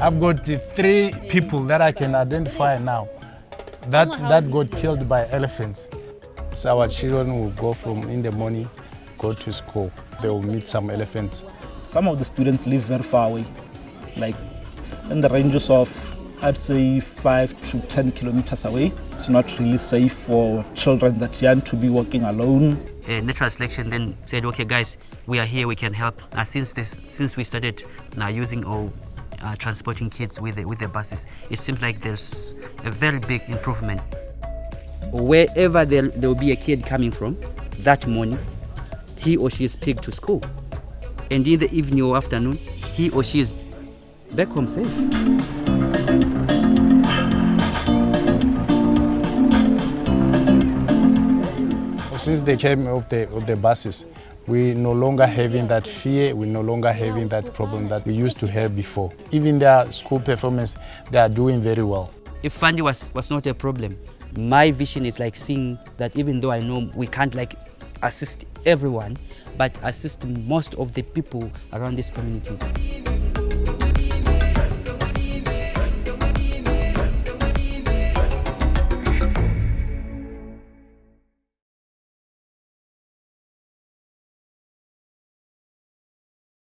I've got uh, three people that I can identify now that, that got killed by elephants. So our children will go from in the morning, go to school. They will meet some elephants. Some of the students live very far away, like in the ranges of, I'd say, 5 to 10 kilometers away. It's not really safe for children that young to be walking alone. Uh, natural selection then said, okay, guys, we are here, we can help. Uh, since this, since we started now using or uh, transporting kids with the, with the buses, it seems like there's a very big improvement. Wherever there, there will be a kid coming from, that morning, he or she is picked to school. And in the evening or afternoon, he or she is back home safe. Since they came off the, of the buses, we no longer having that fear, we no longer having that problem that we used to have before. Even their school performance, they are doing very well. If funding was, was not a problem, my vision is like seeing that even though I know we can't like assist everyone, but assist most of the people around these communities.